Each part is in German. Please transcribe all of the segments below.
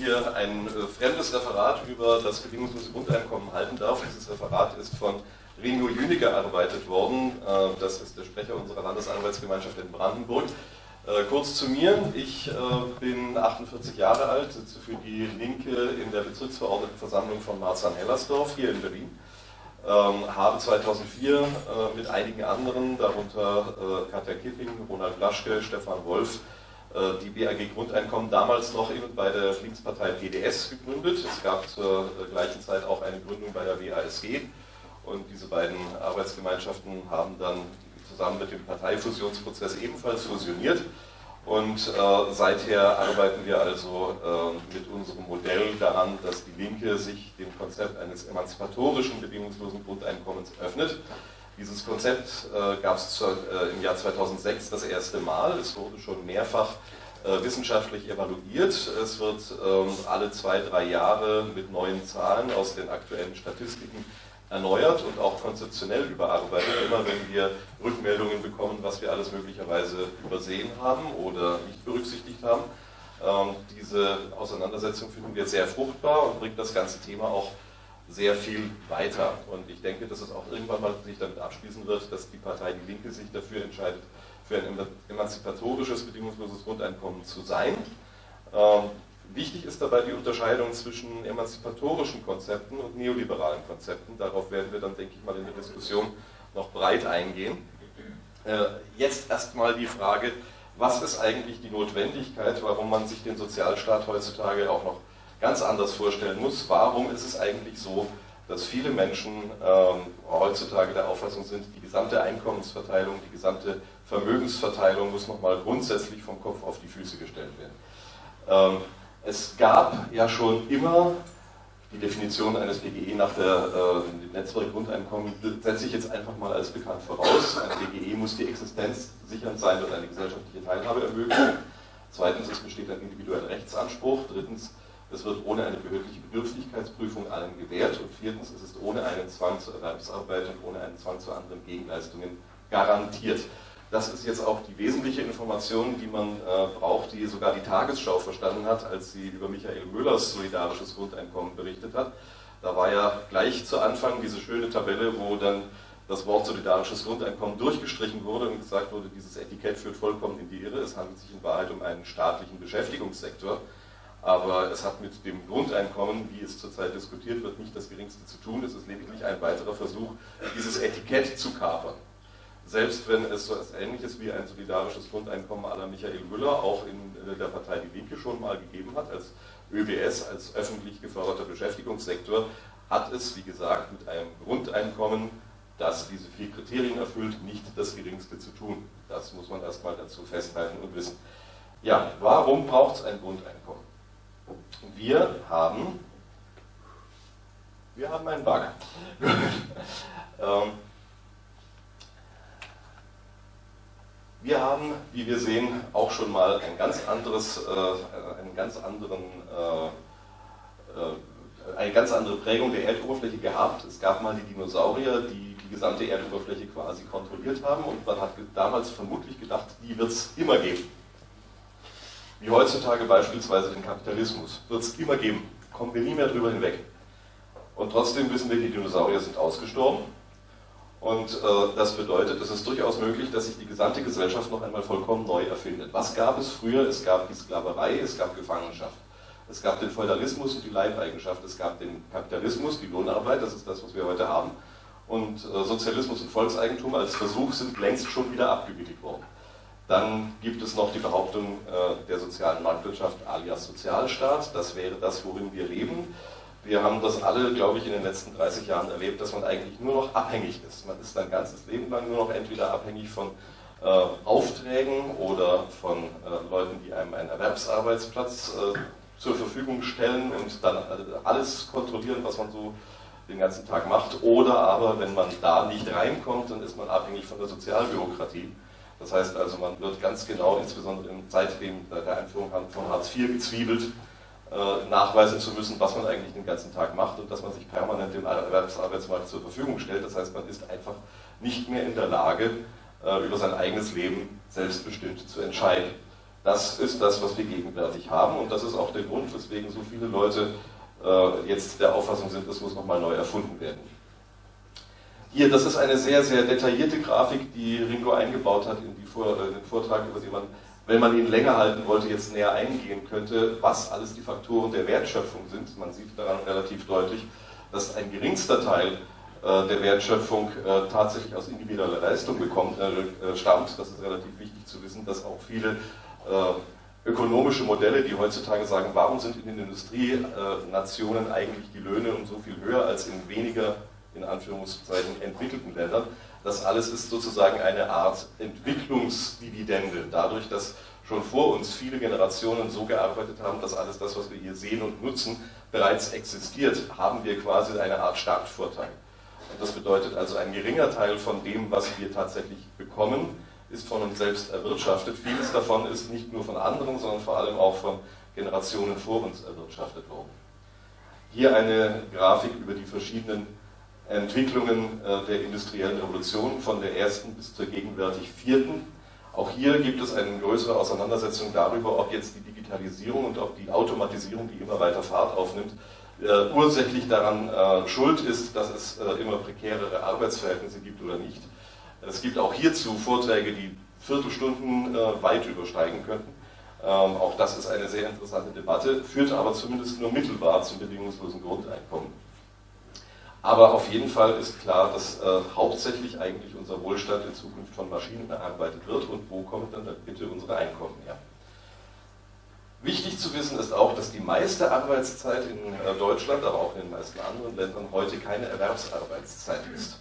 hier ein äh, fremdes Referat über das bedingungslose Grundeinkommen halten darf. Dieses Referat ist von Ringo Jünicke erarbeitet worden. Äh, das ist der Sprecher unserer Landesarbeitsgemeinschaft in Brandenburg. Äh, kurz zu mir. Ich äh, bin 48 Jahre alt, sitze für die Linke in der Bezirksverordnetenversammlung von Marzahn-Hellersdorf hier in Berlin. Ähm, habe 2004 äh, mit einigen anderen, darunter äh, Katja Kipping, Ronald Blaschke, Stefan Wolf, die BAG Grundeinkommen damals noch eben bei der Linkspartei PDS gegründet. Es gab zur äh, gleichen Zeit auch eine Gründung bei der WASG und diese beiden Arbeitsgemeinschaften haben dann zusammen mit dem Parteifusionsprozess ebenfalls fusioniert. Und äh, seither arbeiten wir also äh, mit unserem Modell daran, dass die Linke sich dem Konzept eines emanzipatorischen bedingungslosen Grundeinkommens öffnet. Dieses Konzept äh, gab es äh, im Jahr 2006 das erste Mal. Es wurde schon mehrfach äh, wissenschaftlich evaluiert. Es wird ähm, alle zwei, drei Jahre mit neuen Zahlen aus den aktuellen Statistiken erneuert und auch konzeptionell überarbeitet, immer wenn wir Rückmeldungen bekommen, was wir alles möglicherweise übersehen haben oder nicht berücksichtigt haben. Ähm, diese Auseinandersetzung finden wir sehr fruchtbar und bringt das ganze Thema auch sehr viel weiter. Und ich denke, dass es auch irgendwann mal sich damit abschließen wird, dass die Partei Die Linke sich dafür entscheidet, für ein emanzipatorisches, bedingungsloses Grundeinkommen zu sein. Ähm, wichtig ist dabei die Unterscheidung zwischen emanzipatorischen Konzepten und neoliberalen Konzepten. Darauf werden wir dann, denke ich mal, in der Diskussion noch breit eingehen. Äh, jetzt erstmal die Frage, was ist eigentlich die Notwendigkeit, warum man sich den Sozialstaat heutzutage auch noch ganz anders vorstellen muss. Warum ist es eigentlich so, dass viele Menschen ähm, heutzutage der Auffassung sind, die gesamte Einkommensverteilung, die gesamte Vermögensverteilung muss nochmal grundsätzlich vom Kopf auf die Füße gestellt werden. Ähm, es gab ja schon immer die Definition eines BGE nach der äh, Netzwerkgrundeinkommen, setze ich jetzt einfach mal als bekannt voraus. Ein BGE muss die Existenz sichern sein und eine gesellschaftliche Teilhabe ermöglichen. Zweitens, es besteht ein individueller Rechtsanspruch. Drittens, es wird ohne eine behördliche Bedürftigkeitsprüfung allen gewährt. Und viertens, es ist ohne einen Zwang zur Erwerbsarbeit und ohne einen Zwang zu anderen Gegenleistungen garantiert. Das ist jetzt auch die wesentliche Information, die man äh, braucht, die sogar die Tagesschau verstanden hat, als sie über Michael Müllers solidarisches Grundeinkommen berichtet hat. Da war ja gleich zu Anfang diese schöne Tabelle, wo dann das Wort solidarisches Grundeinkommen durchgestrichen wurde und gesagt wurde, dieses Etikett führt vollkommen in die Irre. Es handelt sich in Wahrheit um einen staatlichen Beschäftigungssektor. Aber es hat mit dem Grundeinkommen, wie es zurzeit diskutiert wird, nicht das Geringste zu tun. Es ist lediglich ein weiterer Versuch, dieses Etikett zu kapern. Selbst wenn es so etwas Ähnliches wie ein solidarisches Grundeinkommen aller Michael Müller auch in der Partei Die Linke schon mal gegeben hat, als ÖBS, als öffentlich geförderter Beschäftigungssektor, hat es, wie gesagt, mit einem Grundeinkommen, das diese vier Kriterien erfüllt, nicht das Geringste zu tun. Das muss man erstmal dazu festhalten und wissen. Ja, warum braucht es ein Grundeinkommen? Wir haben, wir haben einen Bug. ähm, wir haben, wie wir sehen, auch schon mal ein ganz anderes, äh, einen ganz anderen, äh, äh, eine ganz andere Prägung der Erdoberfläche gehabt. Es gab mal die Dinosaurier, die die gesamte Erdoberfläche quasi kontrolliert haben und man hat damals vermutlich gedacht, die wird es immer geben wie heutzutage beispielsweise den Kapitalismus. Wird es immer geben. Kommen wir nie mehr drüber hinweg. Und trotzdem wissen wir, die Dinosaurier sind ausgestorben. Und äh, das bedeutet, es ist durchaus möglich, dass sich die gesamte Gesellschaft noch einmal vollkommen neu erfindet. Was gab es früher? Es gab die Sklaverei, es gab Gefangenschaft. Es gab den Feudalismus und die Leibeigenschaft. Es gab den Kapitalismus, die Lohnarbeit, das ist das, was wir heute haben. Und äh, Sozialismus und Volkseigentum als Versuch sind längst schon wieder abgewickelt worden. Dann gibt es noch die Behauptung äh, der sozialen Marktwirtschaft alias Sozialstaat. Das wäre das, worin wir leben. Wir haben das alle, glaube ich, in den letzten 30 Jahren erlebt, dass man eigentlich nur noch abhängig ist. Man ist sein ganzes Leben lang nur noch entweder abhängig von äh, Aufträgen oder von äh, Leuten, die einem einen Erwerbsarbeitsplatz äh, zur Verfügung stellen und dann alles kontrollieren, was man so den ganzen Tag macht. Oder aber, wenn man da nicht reinkommt, dann ist man abhängig von der Sozialbürokratie. Das heißt also, man wird ganz genau, insbesondere im Zeitleben der Einführung von Hartz IV gezwiebelt, äh, nachweisen zu müssen, was man eigentlich den ganzen Tag macht und dass man sich permanent dem Erwerbsarbeitsmarkt zur Verfügung stellt. Das heißt, man ist einfach nicht mehr in der Lage, äh, über sein eigenes Leben selbstbestimmt zu entscheiden. Das ist das, was wir gegenwärtig haben und das ist auch der Grund, weswegen so viele Leute äh, jetzt der Auffassung sind, es muss nochmal neu erfunden werden. Hier, das ist eine sehr, sehr detaillierte Grafik, die Ringo eingebaut hat in, Vor in den Vortrag, über den man, wenn man ihn länger halten wollte, jetzt näher eingehen könnte, was alles die Faktoren der Wertschöpfung sind. Man sieht daran relativ deutlich, dass ein geringster Teil äh, der Wertschöpfung äh, tatsächlich aus individueller Leistung bekommt, äh, stammt. Das ist relativ wichtig zu wissen, dass auch viele ökonomische Modelle, die heutzutage sagen, warum sind in den Industrienationen eigentlich die Löhne um so viel höher als in weniger, in Anführungszeichen, entwickelten Ländern, das alles ist sozusagen eine Art Entwicklungsdividende, dadurch, dass schon vor uns viele Generationen so gearbeitet haben, dass alles das, was wir hier sehen und nutzen, bereits existiert, haben wir quasi eine Art Startvorteil. Und das bedeutet also, ein geringer Teil von dem, was wir tatsächlich bekommen, ist von uns selbst erwirtschaftet. Vieles davon ist nicht nur von anderen, sondern vor allem auch von Generationen vor uns erwirtschaftet worden. Hier eine Grafik über die verschiedenen Entwicklungen äh, der industriellen Revolution von der ersten bis zur gegenwärtig vierten. Auch hier gibt es eine größere Auseinandersetzung darüber, ob jetzt die Digitalisierung und ob die Automatisierung, die immer weiter Fahrt aufnimmt, äh, ursächlich daran äh, schuld ist, dass es immer prekärere Arbeitsverhältnisse gibt oder nicht. Es gibt auch hierzu Vorträge, die Viertelstunden weit übersteigen könnten. Ähm, auch das ist eine sehr interessante Debatte, führt aber zumindest nur mittelbar zum bedingungslosen Grundeinkommen. Aber auf jeden Fall ist klar, dass äh, hauptsächlich eigentlich unser Wohlstand in Zukunft von Maschinen erarbeitet wird und wo kommt dann bitte unsere Einkommen her. Wichtig zu wissen ist auch, dass die meiste Arbeitszeit in äh, Deutschland, aber auch in den meisten anderen Ländern heute keine Erwerbsarbeitszeit ist.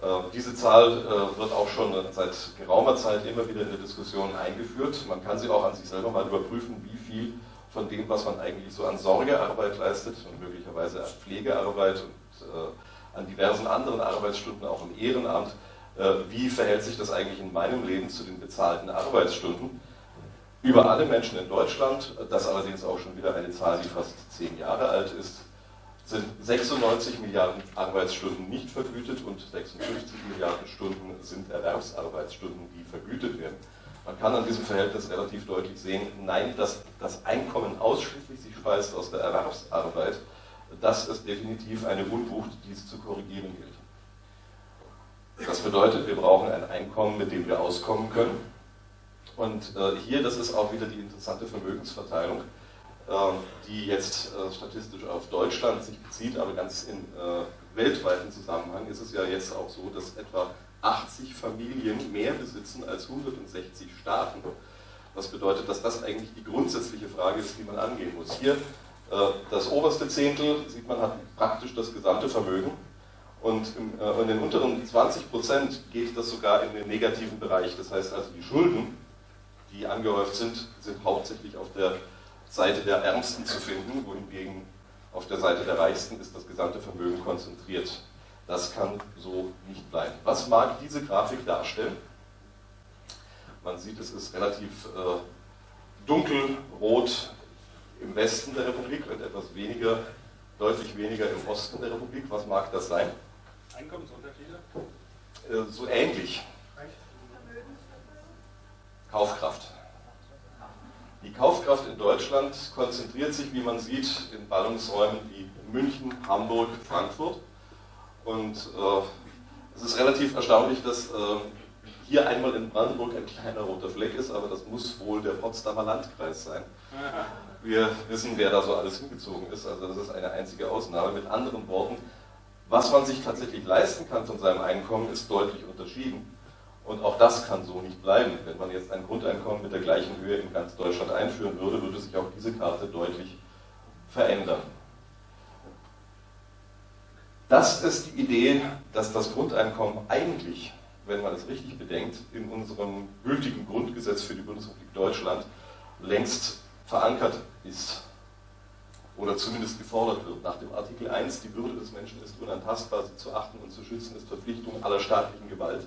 Äh, diese Zahl äh, wird auch schon seit geraumer Zeit immer wieder in der Diskussion eingeführt. Man kann sie auch an sich selber mal überprüfen, wie viel von dem, was man eigentlich so an Sorgearbeit leistet und möglicherweise an Pflegearbeit und an diversen anderen Arbeitsstunden, auch im Ehrenamt, wie verhält sich das eigentlich in meinem Leben zu den bezahlten Arbeitsstunden? Über alle Menschen in Deutschland, das allerdings auch schon wieder eine Zahl, die fast zehn Jahre alt ist, sind 96 Milliarden Arbeitsstunden nicht vergütet und 56 Milliarden Stunden sind Erwerbsarbeitsstunden, die vergütet werden. Man kann an diesem Verhältnis relativ deutlich sehen, nein, dass das Einkommen ausschließlich sich speist aus der Erwerbsarbeit, das ist definitiv eine Unwucht, die es zu korrigieren gilt. Das bedeutet, wir brauchen ein Einkommen, mit dem wir auskommen können und äh, hier, das ist auch wieder die interessante Vermögensverteilung, äh, die jetzt äh, statistisch auf Deutschland sich bezieht, aber ganz im äh, weltweiten Zusammenhang ist es ja jetzt auch so, dass etwa 80 Familien mehr besitzen als 160 Staaten. Was bedeutet, dass das eigentlich die grundsätzliche Frage ist, die man angehen muss. Hier das oberste Zehntel, sieht man, hat praktisch das gesamte Vermögen. Und äh, in den unteren 20 Prozent geht das sogar in den negativen Bereich. Das heißt also, die Schulden die angehäuft sind, sind hauptsächlich auf der Seite der Ärmsten zu finden, wohingegen auf der Seite der Reichsten ist das gesamte Vermögen konzentriert. Das kann so nicht bleiben. Was mag diese Grafik darstellen? Man sieht, es ist relativ äh, dunkelrot im Westen der Republik und etwas weniger, deutlich weniger im Osten der Republik. Was mag das sein? Einkommensunterschiede? Äh, so ähnlich. Kaufkraft. Die Kaufkraft in Deutschland konzentriert sich, wie man sieht, in Ballungsräumen wie München, Hamburg, Frankfurt. Und äh, es ist relativ erstaunlich, dass äh, hier einmal in Brandenburg ein kleiner roter Fleck ist, aber das muss wohl der Potsdamer Landkreis sein. Wir wissen, wer da so alles hingezogen ist, also das ist eine einzige Ausnahme. Mit anderen Worten, was man sich tatsächlich leisten kann von seinem Einkommen, ist deutlich unterschieden. Und auch das kann so nicht bleiben. Wenn man jetzt ein Grundeinkommen mit der gleichen Höhe in ganz Deutschland einführen würde, würde sich auch diese Karte deutlich verändern. Das ist die Idee, dass das Grundeinkommen eigentlich, wenn man es richtig bedenkt, in unserem gültigen Grundgesetz für die Bundesrepublik Deutschland längst verankert ist oder zumindest gefordert wird. Nach dem Artikel 1, die Würde des Menschen ist unantastbar, sie zu achten und zu schützen, ist Verpflichtung aller staatlichen Gewalt.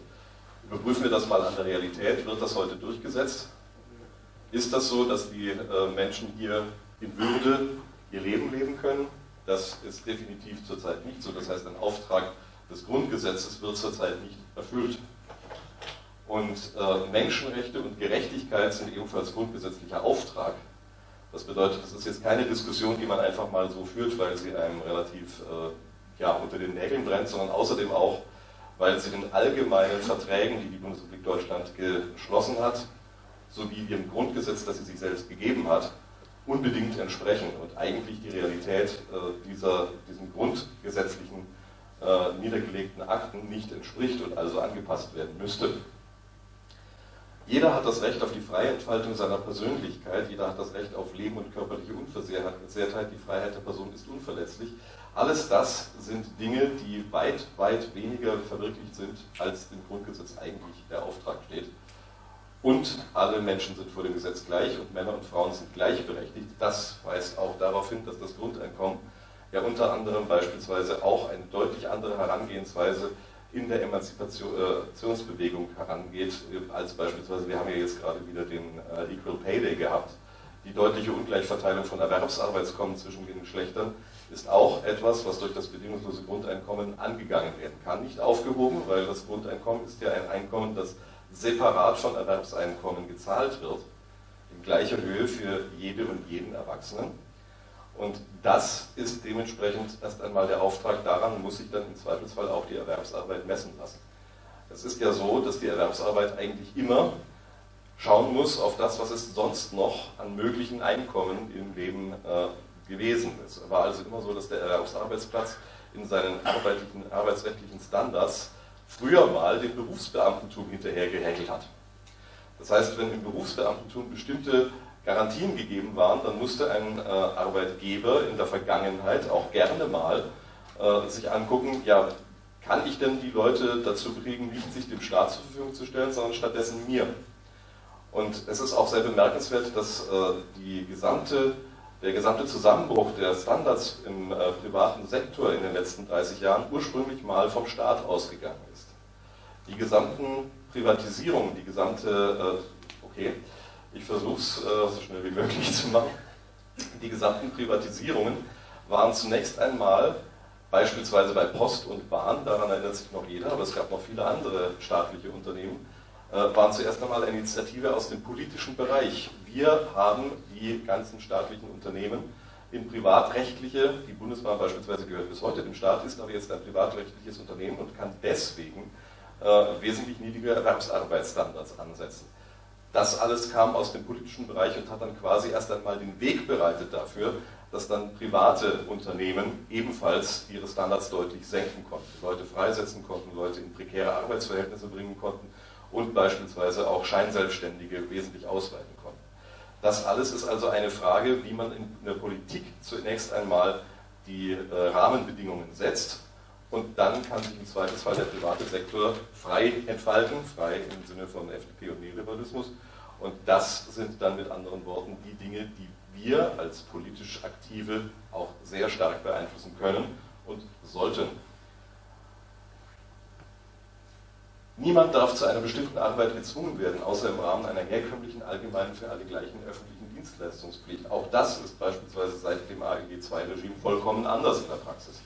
Überprüfen wir das mal an der Realität. Wird das heute durchgesetzt? Ist das so, dass die äh, Menschen hier in Würde ihr Leben leben können? Das ist definitiv zurzeit nicht so. Das heißt, ein Auftrag des Grundgesetzes wird zurzeit nicht erfüllt. Und äh, Menschenrechte und Gerechtigkeit sind ebenfalls grundgesetzlicher Auftrag. Das bedeutet, das ist jetzt keine Diskussion, die man einfach mal so führt, weil sie einem relativ äh, ja, unter den Nägeln brennt, sondern außerdem auch, weil sie den allgemeinen Verträgen, die die Bundesrepublik Deutschland geschlossen hat, sowie dem Grundgesetz, das sie sich selbst gegeben hat, unbedingt entsprechen und eigentlich die Realität äh, dieser, diesem grundgesetzlichen äh, niedergelegten Akten nicht entspricht und also angepasst werden müsste. Jeder hat das Recht auf die freie Entfaltung seiner Persönlichkeit, jeder hat das Recht auf Leben und körperliche Unversehrtheit, die Freiheit der Person ist unverletzlich. Alles das sind Dinge, die weit, weit weniger verwirklicht sind, als im Grundgesetz eigentlich der Auftrag steht. Und alle Menschen sind vor dem Gesetz gleich und Männer und Frauen sind gleichberechtigt. Das weist auch darauf hin, dass das Grundeinkommen ja unter anderem beispielsweise auch eine deutlich andere Herangehensweise in der Emanzipationsbewegung herangeht, als beispielsweise, wir haben ja jetzt gerade wieder den äh, Equal Pay Day gehabt. Die deutliche Ungleichverteilung von Erwerbsarbeitskommen zwischen den Geschlechtern ist auch etwas, was durch das bedingungslose Grundeinkommen angegangen werden kann. Nicht aufgehoben, weil das Grundeinkommen ist ja ein Einkommen, das separat von Erwerbseinkommen gezahlt wird, in gleicher Höhe für jede und jeden Erwachsenen. Und das ist dementsprechend erst einmal der Auftrag, daran muss sich dann im Zweifelsfall auch die Erwerbsarbeit messen lassen. Es ist ja so, dass die Erwerbsarbeit eigentlich immer schauen muss auf das, was es sonst noch an möglichen Einkommen im Leben äh, gewesen ist. Es war also immer so, dass der Erwerbsarbeitsplatz in seinen arbeitsrechtlichen Standards früher mal dem Berufsbeamtentum hinterhergehäkelt hat. Das heißt, wenn im Berufsbeamtentum bestimmte Garantien gegeben waren, dann musste ein äh, Arbeitgeber in der Vergangenheit auch gerne mal äh, sich angucken, ja, kann ich denn die Leute dazu kriegen, nicht sich dem Staat zur Verfügung zu stellen, sondern stattdessen mir. Und es ist auch sehr bemerkenswert, dass äh, gesamte, der gesamte Zusammenbruch der Standards im äh, privaten Sektor in den letzten 30 Jahren ursprünglich mal vom Staat ausgegangen ist. Die gesamten Privatisierungen, die gesamte, äh, okay, ich versuche es äh, so schnell wie möglich zu machen. Die gesamten Privatisierungen waren zunächst einmal beispielsweise bei Post und Bahn, daran erinnert sich noch jeder, aber es gab noch viele andere staatliche Unternehmen, äh, waren zuerst einmal eine Initiative aus dem politischen Bereich. Wir haben die ganzen staatlichen Unternehmen in privatrechtliche, die Bundesbahn beispielsweise gehört bis heute dem Staat, ist aber jetzt ein privatrechtliches Unternehmen und kann deswegen äh, wesentlich niedrigere Erwerbsarbeitsstandards ansetzen. Das alles kam aus dem politischen Bereich und hat dann quasi erst einmal den Weg bereitet dafür, dass dann private Unternehmen ebenfalls ihre Standards deutlich senken konnten, Leute freisetzen konnten, Leute in prekäre Arbeitsverhältnisse bringen konnten und beispielsweise auch Scheinselbstständige wesentlich ausweiten konnten. Das alles ist also eine Frage, wie man in der Politik zunächst einmal die äh, Rahmenbedingungen setzt und dann kann sich im Zweifelsfall der private Sektor frei entfalten, frei im Sinne von FDP und Neoliberalismus. Und das sind dann mit anderen Worten die Dinge, die wir als politisch Aktive auch sehr stark beeinflussen können und sollten. Niemand darf zu einer bestimmten Arbeit gezwungen werden, außer im Rahmen einer herkömmlichen, allgemeinen, für alle gleichen öffentlichen Dienstleistungspflicht. Auch das ist beispielsweise seit dem AEG II-Regime vollkommen anders in der Praxis.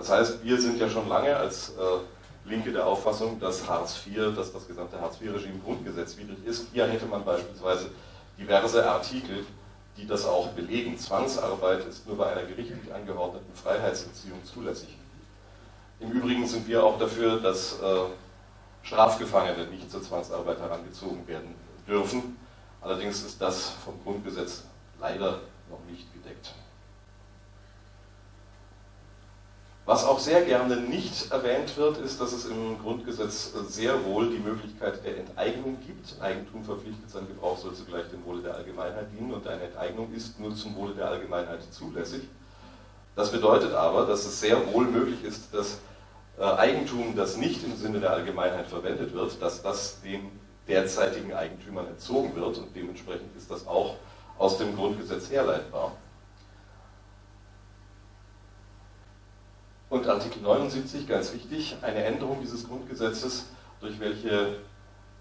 Das heißt, wir sind ja schon lange als äh, Linke der Auffassung, dass Hartz IV, dass das gesamte Hartz IV-Regime grundgesetzwidrig ist. Hier hätte man beispielsweise diverse Artikel, die das auch belegen. Zwangsarbeit ist nur bei einer gerichtlich angeordneten Freiheitsentziehung zulässig. Im Übrigen sind wir auch dafür, dass äh, Strafgefangene nicht zur Zwangsarbeit herangezogen werden dürfen. Allerdings ist das vom Grundgesetz leider noch nicht gedeckt. Was auch sehr gerne nicht erwähnt wird, ist, dass es im Grundgesetz sehr wohl die Möglichkeit der Enteignung gibt. Eigentum verpflichtet, sein Gebrauch soll zugleich dem Wohle der Allgemeinheit dienen und eine Enteignung ist nur zum Wohle der Allgemeinheit zulässig. Das bedeutet aber, dass es sehr wohl möglich ist, dass äh, Eigentum, das nicht im Sinne der Allgemeinheit verwendet wird, dass das den derzeitigen Eigentümern entzogen wird und dementsprechend ist das auch aus dem Grundgesetz herleitbar. Und Artikel 79, ganz wichtig, eine Änderung dieses Grundgesetzes, durch welche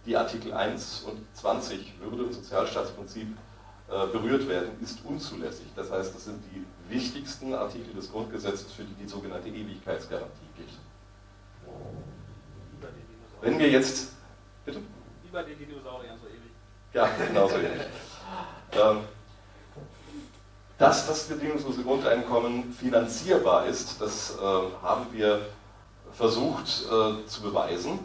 die Artikel 1 und 20 Würde- und Sozialstaatsprinzip äh, berührt werden, ist unzulässig. Das heißt, das sind die wichtigsten Artikel des Grundgesetzes, für die die sogenannte Ewigkeitsgarantie gilt. Wenn wir jetzt, bitte? Wie bei den Dinosauriern so ähnlich. Ja, genau so ähnlich. Ähm, dass das bedingungslose Grundeinkommen finanzierbar ist, das äh, haben wir versucht äh, zu beweisen.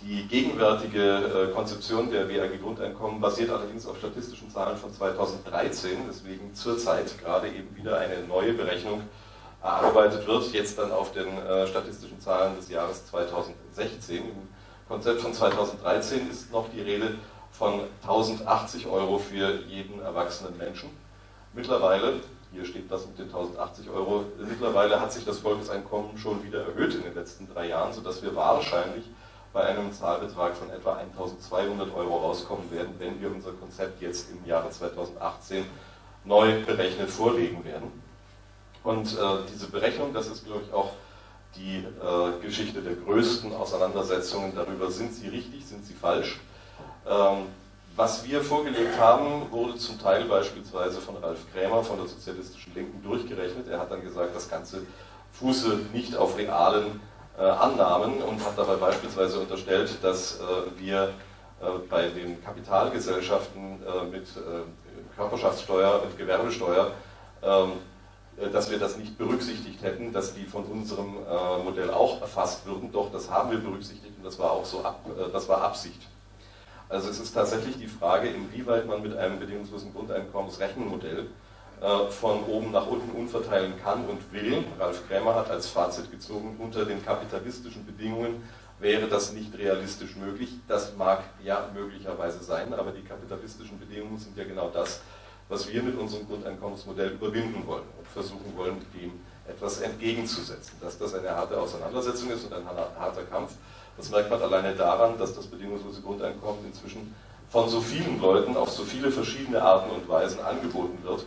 Die gegenwärtige äh, Konzeption der WAG-Grundeinkommen basiert allerdings auf statistischen Zahlen von 2013, weswegen zurzeit gerade eben wieder eine neue Berechnung erarbeitet wird, jetzt dann auf den äh, statistischen Zahlen des Jahres 2016. Im Konzept von 2013 ist noch die Rede von 1080 Euro für jeden erwachsenen Menschen. Mittlerweile, hier steht das mit den 1080 Euro, mittlerweile hat sich das Volkseinkommen schon wieder erhöht in den letzten drei Jahren, sodass wir wahrscheinlich bei einem Zahlbetrag von etwa 1200 Euro rauskommen werden, wenn wir unser Konzept jetzt im Jahre 2018 neu berechnet vorlegen werden. Und äh, diese Berechnung, das ist, glaube ich, auch die äh, Geschichte der größten Auseinandersetzungen darüber, sind sie richtig, sind sie falsch. Ähm, was wir vorgelegt haben, wurde zum Teil beispielsweise von Ralf Krämer von der Sozialistischen Linken durchgerechnet. Er hat dann gesagt, das Ganze fuße nicht auf realen äh, Annahmen und hat dabei beispielsweise unterstellt, dass äh, wir äh, bei den Kapitalgesellschaften äh, mit äh, Körperschaftssteuer und Gewerbesteuer ähm, äh, dass wir das nicht berücksichtigt hätten, dass die von unserem Modell auch erfasst würden. Doch, das haben wir berücksichtigt und das war auch so, ab, das war Absicht. Also es ist tatsächlich die Frage, inwieweit man mit einem bedingungslosen Grundeinkommensrechenmodell äh, von oben nach unten unverteilen kann und will. Ralf Krämer hat als Fazit gezogen, unter den kapitalistischen Bedingungen wäre das nicht realistisch möglich. Das mag ja möglicherweise sein, aber die kapitalistischen Bedingungen sind ja genau das, was wir mit unserem Grundeinkommensmodell überwinden wollen und versuchen wollen, dem etwas entgegenzusetzen. Dass das eine harte Auseinandersetzung ist und ein harter Kampf, das merkt man alleine daran, dass das bedingungslose Grundeinkommen inzwischen von so vielen Leuten auf so viele verschiedene Arten und Weisen angeboten wird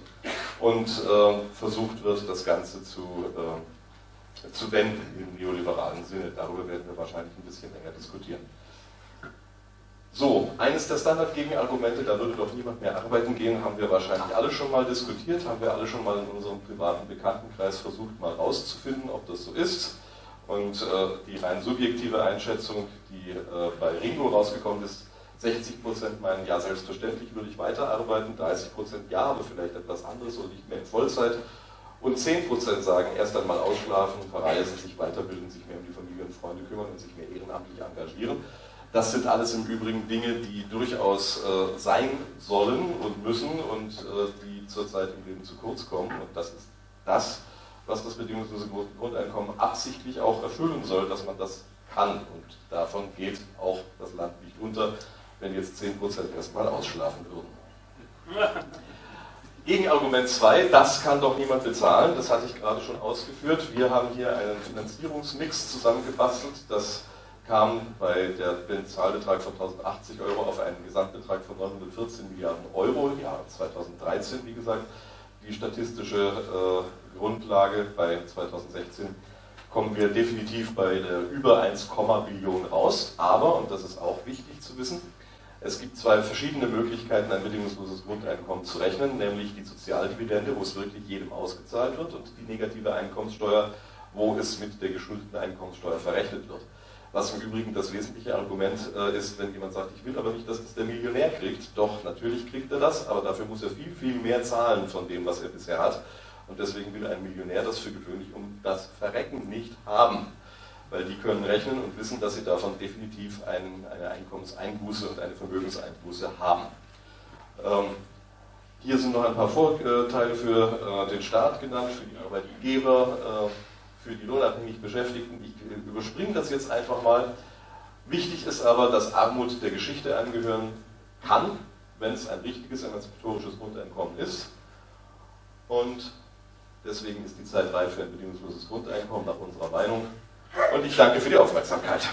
und äh, versucht wird, das Ganze zu, äh, zu wenden im neoliberalen Sinne. Darüber werden wir wahrscheinlich ein bisschen länger diskutieren. So, eines der Standardgegenargumente, da würde doch niemand mehr arbeiten gehen, haben wir wahrscheinlich alle schon mal diskutiert, haben wir alle schon mal in unserem privaten Bekanntenkreis versucht, mal rauszufinden, ob das so ist. Und äh, die rein subjektive Einschätzung, die äh, bei Ringo rausgekommen ist, 60% meinen, ja, selbstverständlich würde ich weiterarbeiten, 30% ja, aber vielleicht etwas anderes und nicht mehr in Vollzeit. Und 10% sagen, erst einmal ausschlafen, verreisen, sich weiterbilden, sich mehr um die Familie und Freunde kümmern und sich mehr ehrenamtlich engagieren. Das sind alles im Übrigen Dinge, die durchaus äh, sein sollen und müssen und äh, die zurzeit im Leben zu kurz kommen. Und das ist das, was das bedingungslose Grundeinkommen absichtlich auch erfüllen soll, dass man das kann. Und davon geht auch das Land nicht unter, wenn jetzt 10% erstmal ausschlafen würden. Gegenargument 2, das kann doch niemand bezahlen, das hatte ich gerade schon ausgeführt. Wir haben hier einen Finanzierungsmix zusammengebastelt, das kam bei dem Zahlbetrag von 1080 Euro auf einen Gesamtbetrag von 914 Milliarden Euro im Jahr 2013, wie gesagt. Die statistische äh, Grundlage bei 2016 kommen wir definitiv bei der über 1, Billionen raus. Aber, und das ist auch wichtig zu wissen, es gibt zwei verschiedene Möglichkeiten, ein bedingungsloses Grundeinkommen zu rechnen, nämlich die Sozialdividende, wo es wirklich jedem ausgezahlt wird, und die negative Einkommenssteuer, wo es mit der geschuldeten Einkommenssteuer verrechnet wird. Was im Übrigen das wesentliche Argument äh, ist, wenn jemand sagt, ich will aber nicht, dass das der Millionär kriegt. Doch, natürlich kriegt er das, aber dafür muss er viel, viel mehr zahlen von dem, was er bisher hat. Und deswegen will ein Millionär das für gewöhnlich um das Verrecken nicht haben. Weil die können rechnen und wissen, dass sie davon definitiv ein, eine Einkommenseinbuße und eine Vermögenseinbuße haben. Ähm, hier sind noch ein paar Vorteile für äh, den Staat genannt, für die Arbeitgeber, äh, für die lohnabhängig Beschäftigten. Ich überspringe das jetzt einfach mal. Wichtig ist aber, dass Armut der Geschichte angehören kann, wenn es ein richtiges emanzipatorisches Grundeinkommen ist. Und Deswegen ist die Zeit reif für ein bedingungsloses Grundeinkommen nach unserer Meinung. Und ich danke für die Aufmerksamkeit.